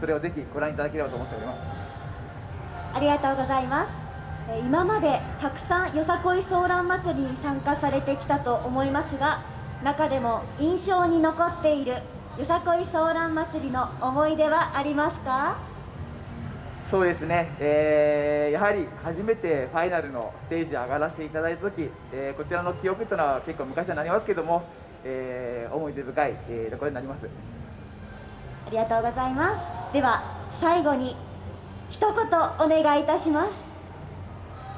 それをぜひご覧いただければと思っております。ありがとうございます。えー今までたくさんよさこいソーラン祭りに参加されてきたと思いますが中でも印象に残っているよさこいソーラン祭りの思い出はありますか？そうですね、えーやはり初めてファイナルのステージ上がらせていただいたとき、えーこちらの記憶というのは結構昔になりますけども、えー思い出深い、えーところになります。ありがとうございますでは最後に一言お願いいたします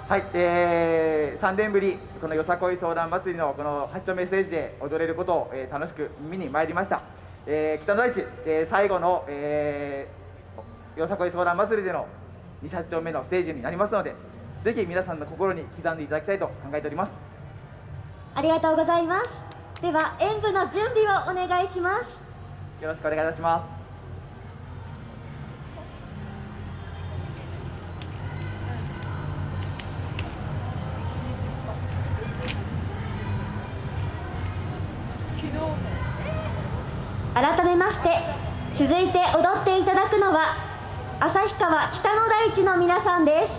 はい、えー、3年ぶり、このよさこいソーラン祭りのこの8丁目ステージで踊れることを、えー楽しく見に参りました。えー北の大地、えー最後の、えーよさこいソーラン祭りでの2、8丁目のステージになりますので、ぜひ皆さんの心に刻んでいただきたいと考えております。ありがとうございますでは演舞の準備をお願いしますよろしくお願いいたします。改めまして続いて踊っていただくのは旭川北の大地の皆さんです。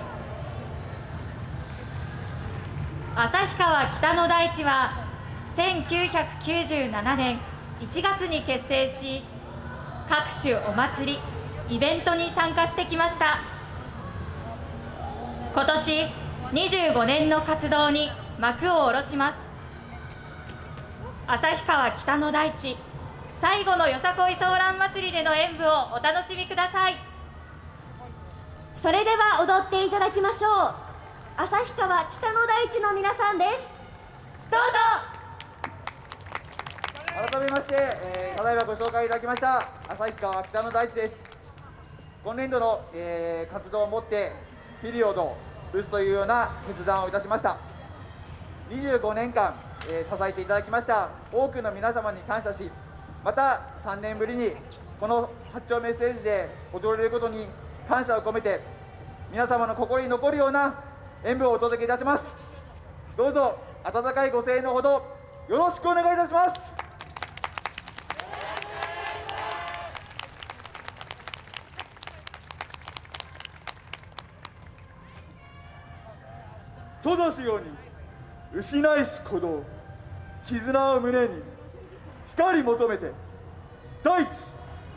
旭川北の大地は1997年1月に結成し各種お祭りイベントに参加してきました。今年25年の活動に幕を下ろします。旭川北の大地。最後のよさこいソーラン祭りでの演舞をお楽しみください。それでは踊っていただきましょう。旭川北の大地の皆さんです。どうぞ。改めまして、えーただいまご紹介いただきました旭川北の大地です。今年度の、えー活動をもってピリオドを打つというような決断をいたしました。25年間、えー支えていただきました多くの皆様に感謝しまた3年ぶりにこの八丁目ステージで踊れることに感謝を込めて皆様の心に残るような演舞をお届けいたします。どうぞ温かいご声援のほどよろしくお願いいたします。とだしように失いし鼓動絆を胸に光求めて第一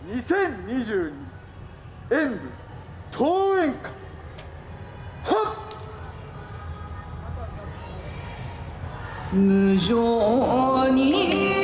2022演舞桃園歌はっ！無情に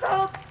がと